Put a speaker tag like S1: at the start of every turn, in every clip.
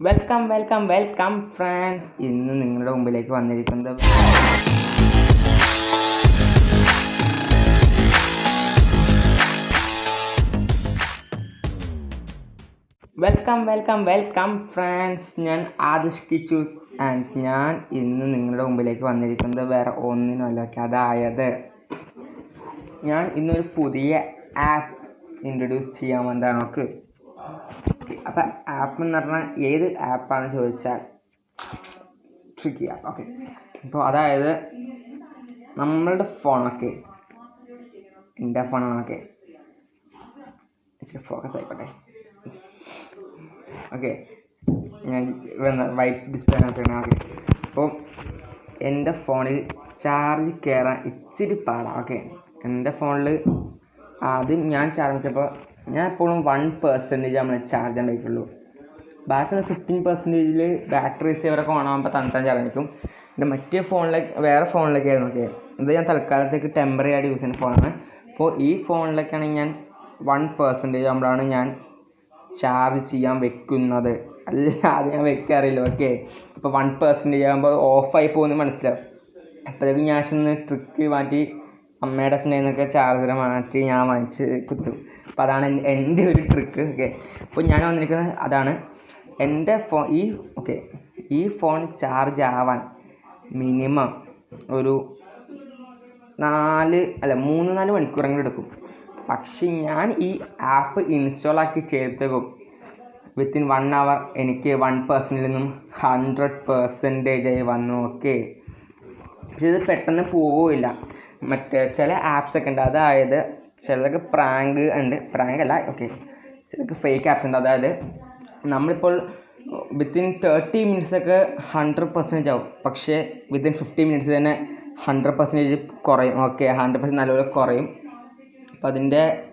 S1: Welcome welcome welcome friends ഇന്ന് നിങ്ങളുടെ മുമ്പിലേക്ക് വന്നിരിക്കുന്നത് വെൽക്കം വെൽക്കം വെൽക്കം ഫ്രണ്ട്സ് ഞാൻ ആദിഷ് കിച്ചൂസ് ആൻഡ് ഞാൻ ഇന്ന് നിങ്ങളുടെ മുമ്പിലേക്ക് വന്നിരിക്കുന്നത് വേറെ ഒന്നിനുമല്ല അതായത് ഞാൻ ഇന്നൊരു പുതിയ ആപ്പ് ഇൻട്രൊഡ്യൂസ് ചെയ്യാൻ വന്നതാണ്. നമുക്ക് അപ്പം ആപ്പ് എന്ന് പറഞ്ഞാൽ ഏത് ആപ്പാണെന്ന് ചോദിച്ചാൽ ട്രിക്കി ആപ്പ് ഓക്കെ അപ്പോൾ അതായത് നമ്മളുടെ ഫോണൊക്കെ എന്റെ ഫോണാണൊക്കെ ഇച്ചിരി ഫോക്കസ് ആയിക്കോട്ടെ. ഓക്കെ ഞാൻ വൈറ്റ് ഡിസ്പ്ലേ വെച്ചേക്കണേ. ഓക്കെ അപ്പോൾ എന്റെ ഫോണിൽ ചാർജ് കയറാൻ ഇച്ചിരി പാടാണ് ഓക്കെ എന്റെ ഫോണിൽ ആദ്യം ഞാൻ ചാർജ് വെച്ചപ്പോൾ ഞാൻ എപ്പോഴും വൺ പെർസെന്റേജ് നമ്മൾ ചാർജ് പറ്റുള്ളൂ ബാക്കിയുള്ള ഫിഫ്റ്റീൻ പെർസെന്റേജിൽ ബാറ്ററി സേവറൊക്കെ ഓണാകുമ്പോൾ തണുത്താൻ ചാർജ് നിൽക്കും പിന്നെ മറ്റേ ഫോണിലേക്ക് വേറെ ഫോണിലേക്കായിരുന്നു ഓക്കെ ഇത് ഞാൻ തൽക്കാലത്തേക്ക് ടെമ്പററി ആയിട്ട് യൂസ് ചെയ്യുന്ന ഫോണാണ് അപ്പോൾ ഈ ഫോണിലേക്കാണെങ്കിൽ ഞാൻ വൺ പെർസെന്റേജ് ആകുമ്പോഴാണ് ഞാൻ ചാർജ് ചെയ്യാൻ വെക്കുന്നത്. അല്ല അത് ഞാൻ വെക്കാറില്ല ഓക്കെ അപ്പോൾ വൺ പെർസെന്റേജ് ആകുമ്പോൾ ഓഫായി പോകുന്നത് മനസ്സിലാവും. അപ്പോഴേക്കും ഞാൻ ഒന്ന് ട്രിക്ക് മാറ്റി അമ്മയുടെ നിന്നൊക്കെ ചാർജർ മാറ്റി ഞാൻ വാങ്ങിച്ച് കുത്തും. അപ്പോൾ അതാണ് എന്റെ ഒരു ട്രിക്ക് ഓക്കെ അപ്പോൾ ഞാൻ വന്നിരിക്കുന്നത് അതാണ്. എന്റെ ഫോൺ ഈ ഓക്കെ ഈ ഫോൺ ചാർജ് ആവാൻ മിനിമം ഒരു നാല് അല്ല മൂന്ന് നാല് മണിക്കൂറെങ്കിലും എടുക്കും. പക്ഷെ ഞാൻ ഈ ആപ്പ് ഇൻസ്റ്റാൾ ആക്കി ചെയ്തേക്കും. വിത്തിൻ വൺ അവർ എനിക്ക് വൺ പേഴ്സന്റിൽ നിന്നും ഹൺഡ്രഡ് പെർസെന്റേജ് ആയി വന്നു ഓക്കെ പക്ഷെ ഇത് പെട്ടെന്ന് പോവില്ല മറ്റേ ചില ആപ്സ് ഒക്കെ ഉണ്ട്. അതായത് ചിലതൊക്കെ പ്രാങ്ക് ഉണ്ട്. പ്രാങ്ക് അല്ല ഓക്കെ ചിലക്ക് ഫേക്ക് ആപ്സ് ഉണ്ട്. അതായത് നമ്മളിപ്പോൾ വിത്തിൻ തേർട്ടി മിനിറ്റ്സൊക്കെ ഹൺഡ്രഡ് പെർസെന്റേജ് ആവും. പക്ഷേ വിത്തിൻ ഫിഫ്റ്റി മിനിറ്റ്സ് തന്നെ ഹൺഡ്രഡ് പെർസെന്റേജ് കുറയും. ഓക്കെ ഹൺഡ്രഡ് പെർസെന്റ് നല്ലപോലെ കുറയും. അപ്പോൾ അതിന്റെ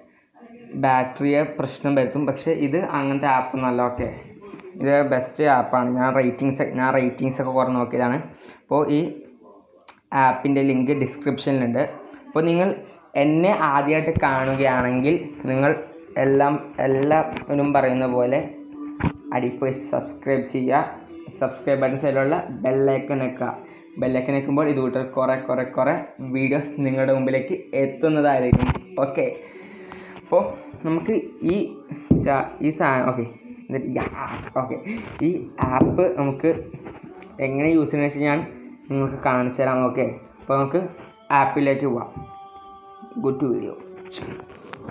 S1: ബാറ്ററിയെ പ്രശ്നം വരുത്തും. പക്ഷേ ഇത് അങ്ങനത്തെ ആപ്പ് നല്ല ഓക്കെ ഇത് ബെസ്റ്റ് ആപ്പാണ് ഞാൻ റേറ്റിങ്സ് ഞാൻ റേറ്റിങ്സ് ഒക്കെ കുറേ നോക്കിയതാണ്. അപ്പോൾ ഈ ആപ്പിന്റെ ലിങ്ക് ഡിസ്ക്രിപ്ഷനിലുണ്ട്. അപ്പോൾ നിങ്ങൾ എന്നെ ആദ്യമായിട്ട് കാണുകയാണെങ്കിൽ നിങ്ങൾ എല്ലാം എല്ലാവരും പറയുന്ന പോലെ അടിപ്പോയി സബ്സ്ക്രൈബ് ചെയ്യുക. സബ്സ്ക്രൈബ് ബട്ടൺ സൈഡിലുള്ള ബെല്ലൈക്കൺ വെക്കുക. ബെല്ലൈക്കൺ വെക്കുമ്പോൾ ഇത് കൂട്ടർ കുറേ കുറേ കുറേ വീഡിയോസ് നിങ്ങളുടെ മുമ്പിലേക്ക് എത്തുന്നതായിരിക്കും. ഓക്കെ. അപ്പോൾ നമുക്ക് ഈ ഈ സാധനം ഓക്കെ. ഓക്കെ. ഈ ആപ്പ് നമുക്ക് എങ്ങനെ യൂസ് ചെയ്യുന്നത് വെച്ച് ഞാൻ നിങ്ങൾക്ക് കാണിച്ചു തരാം ഓക്കെ അപ്പോൾ നമുക്ക് ആപ്പിലേക്ക് പോവാം. Good to video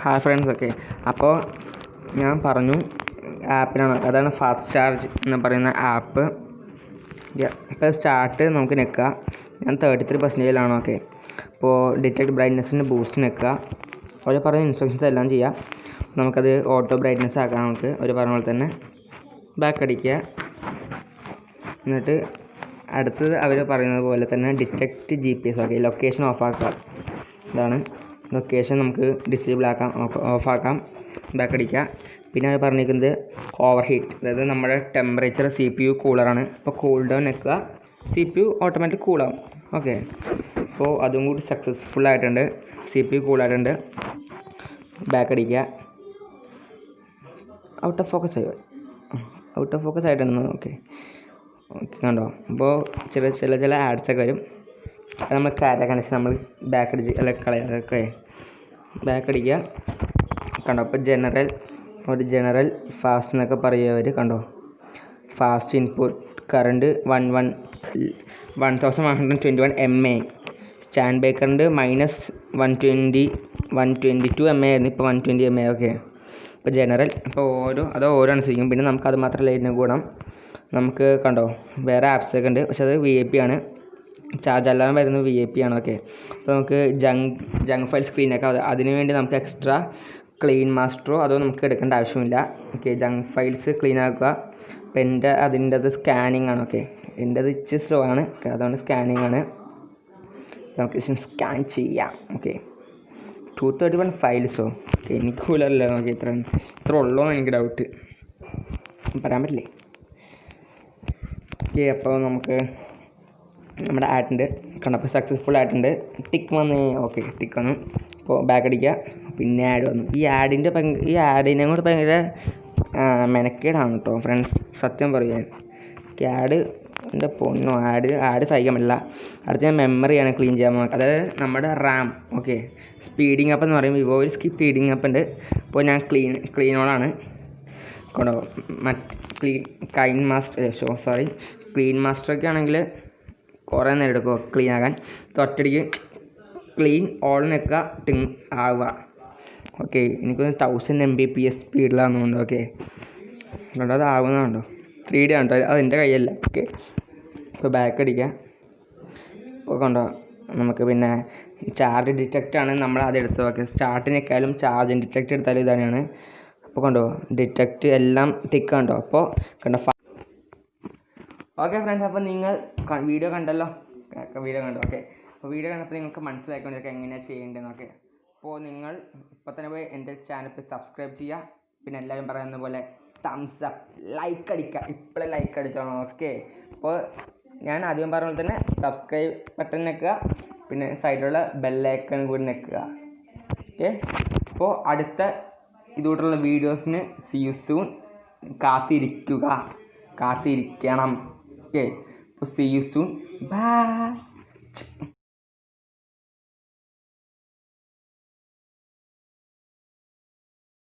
S1: hi friends okay അപ്പോൾ ഞാൻ പറഞ്ഞു ആപ്പിനാണ് അതാണ് ഫാസ്റ്റ് ചാർജ് എന്ന് പറയുന്ന ആപ്പ് ഇപ്പോൾ സ്റ്റാർട്ട് നമുക്ക് നിൽക്കുക ഞാൻ തേർട്ടി ത്രീ പെർസെന്റേജിലാണ് ഓക്കെ അപ്പോൾ ഡിറ്റക്ട് ബ്രൈറ്റ്നെസ്സിന്റെ ബൂസ്റ്റ് നിൽക്കുക അവർ പറഞ്ഞ ഇൻസ്ട്രക്ഷൻസ് എല്ലാം ചെയ്യാം. നമുക്കത് ഓട്ടോ ബ്രൈറ്റ്നെസ് ആക്കാം നമുക്ക്. അവർ പറഞ്ഞ പോലെ തന്നെ. ബാക്ക് അടിക്കുക. എന്നിട്ട് അടുത്തത് അവർ പറയുന്നത് പോലെ തന്നെ detect G P S okay location ഓഫാക്കുക ഇതാണ് ലൊക്കേഷൻ നമുക്ക് ഡിസേബിൾ ആക്കാം ഓഫാക്കാം ബാക്കടിക്കുക പിന്നെ അവർ പറഞ്ഞിരിക്കുന്നത് ഓവർ ഹീറ്റ് അതായത് നമ്മുടെ ടെമ്പറേച്ചർ സി പി യു കൂളറാണ് അപ്പോൾ കൂൾ ഡൗൺ വെക്കുക സി പി യു ഓട്ടോമാറ്റിക് കൂളാവും ഓക്കെ അപ്പോൾ അതും കൂടി സക്സസ്ഫുൾ ആയിട്ടുണ്ട് സി പി യു കൂളായിട്ടുണ്ട് ബാക്ക് അടിക്കുക. ഔട്ട് ഓഫ് ഫോക്കസ് ആയി ഔട്ട് ഓഫ് ഫോക്കസ് ആയിട്ടുണ്ട് ഓക്കെ കണ്ടോ? അപ്പോൾ ചില ചില ചില ആഡ്സൊക്കെ വരും. അത് നമ്മൾ കാര കണക്ഷൻ നമ്മൾ ബാക്ക് അടിച്ച് അല്ല കളയൊക്കെ ബാക്ക് അടിക്കുക. കണ്ടോ? അപ്പോൾ ജനറൽ ഒരു ജനറൽ ഫാസ്റ്റ് എന്നൊക്കെ പറയുക അവർ കണ്ടോ? Fast input current one one one thousand one hundred twenty one M A stand by current minus one twenty one twenty two M A ആയിരുന്നു. ഇപ്പോൾ one twenty M A okay ഇപ്പോൾ general അപ്പോൾ ഓരോ അതോ ഓരോ അനുസരിക്കും പിന്നെ നമുക്ക് അത് മാത്രമല്ല ഇതിന് ഗുണം. നമുക്ക് കണ്ടോ വേറെ ആപ്സ് ഒക്കെ ഉണ്ട്. പക്ഷെ അത് വി ഐ പി ആണ്. ചാർജ് അല്ലാതെ വരുന്നത് വി ഐ പി ആണ് ഓക്കെ. അപ്പോൾ നമുക്ക് ജങ് ജങ് ഫയൽ സ്ക്രീനൊക്കെ അത് അതിന് വേണ്ടി നമുക്ക് എക്സ്ട്രാ ക്ലീൻ മാസ്റ്ററോ അതോ നമുക്ക് എടുക്കേണ്ട ആവശ്യമില്ല. ഓക്കെ ജങ്ക് ഫയൽസ് ക്ലീൻ ആക്കുക. അപ്പോൾ എന്റെ അതിന്റെ അത് സ്കാനിങ് ആണ് ഓക്കെ. എന്റെ അത് ഇച്ചിരി സ്ലോ ആണ്. അതുകൊണ്ട് സ്കാനിങ് ആണ്. നമുക്ക് സ്കാൻ ചെയ്യാം. ഓക്കെ. ടു തേർട്ടി വൺ ഫയൽസോ ഓക്കെ എനിക്ക് കൂലല്ലോ നോക്കി ഇത്ര ഇത്ര ഉള്ളോ എന്ന് എനിക്ക് ഡൗട്ട് പറയാൻ പറ്റില്ലേ? ഓക്കെ അപ്പോൾ നമുക്ക് നമ്മുടെ ആട്ടുണ്ട് കണ്ടപ്പോൾ സക്സസ്ഫുൾ ആയിട്ടുണ്ട് ടിക്ക് വന്ന്. ഓക്കെ ടിക്ക് വന്നു. അപ്പോൾ ബാക്ക് അടിക്കുക പിന്നെ ആഡ് വന്നു. ഈ ആഡിന്റെ ഈ ആഡിനെ കൂടെ ഭയങ്കര മെനക്കേടാണ് കേട്ടോ ഫ്രണ്ട്സ് സത്യം പറയാൻ. ഓക്കെ ആഡ് എന്റെ പൊണ്ണോ ആഡ് ആഡ് സഹിക്കാൻ അടുത്ത ഞാൻ മെമ്മറിയാണ് ക്ലീൻ ചെയ്യാൻ പോകുന്നത് അതായത് നമ്മുടെ റാം. ഓക്കെ സ്പീഡിങ് അപ്പ് എന്ന് പറയും വിവോയിൽ സ്പീഡിങ് അപ്പ് ഉണ്ട്. അപ്പോൾ ഞാൻ ക്ലീൻ ക്ലീനോളാണ് കൊണ്ടോ മറ്റ് clean kind master show sorry clean മാസ്റ്ററൊക്കെ ആണെങ്കിൽ കുറേ നേരം എടുക്കും ക്ലീൻ ആകാൻ. തൊട്ടടിക്ക് ക്ലീൻ ഓൾ നിൽക്കുക ടിങ് ആവുക. ഓക്കെ എനിക്കൊന്ന് thousand M B P S സ്പീഡിലാണെന്നുണ്ട് okay കണ്ടോ അത് ആവുന്നതുണ്ടോ ത്രീ ഡി ആണ് കേട്ടോ. അത് എന്റെ കയ്യല്ല. ഓക്കെ ഇപ്പോൾ ബാക്ക് അടിക്കുക ഇപ്പോൾ കണ്ടോ നമുക്ക് പിന്നെ ചാർജ് ഡിറ്റക്റ്റ് ആണ് നമ്മൾ അത് എടുത്ത് നോക്കുക സ്റ്റാർട്ടിനേക്കാളും ചാർജ് ഡിറ്റക്റ്റ് എടുത്താലും ഇതാണ് അപ്പോൾ കണ്ടോ ഡിറ്റക്റ്റ് എല്ലാം ടിക്ക് കണ്ടോ? അപ്പോൾ കണ്ടോ ഓക്കെ ഫ്രണ്ട്സ് അപ്പോൾ നിങ്ങൾ വീഡിയോ കണ്ടല്ലോ? വീഡിയോ കണ്ടു. ഓക്കെ അപ്പോൾ വീഡിയോ കണ്ടപ്പോൾ നിങ്ങൾക്ക് മനസ്സിലാക്കണം ഇതൊക്കെ എങ്ങനെയാണ് ചെയ്യേണ്ടതെന്നൊക്കെ അപ്പോൾ നിങ്ങൾ ഇപ്പോൾ തന്നെ പോയി എന്റെ ചാനൽ സബ്സ്ക്രൈബ് ചെയ്യുക പിന്നെ എല്ലാവരും പറയുന്ന പോലെ തംസ് അപ്പ് ലൈക്ക് അടിക്കുക. ഇപ്പോഴേ ലൈക്ക് അടിച്ചോളാം. ഓക്കെ അപ്പോൾ ഞാൻ ആദ്യം പറഞ്ഞ പോലെ തന്നെ സബ്സ്ക്രൈബ് ബട്ടൺ നിൽക്കുക. പിന്നെ സൈഡിലുള്ള ബെല്ലൈക്കൺ കൂടി നിൽക്കുക. ഓക്കെ അപ്പോൾ അടുത്ത ഇതുകൂട്ടുള്ള വീഡിയോസിന് സി യു സൂൺ കാത്തിരിക്കുക. കാത്തിരിക്കണം. ഓക്കെ അപ്പോൾ സി യു സൂൺ ബൈ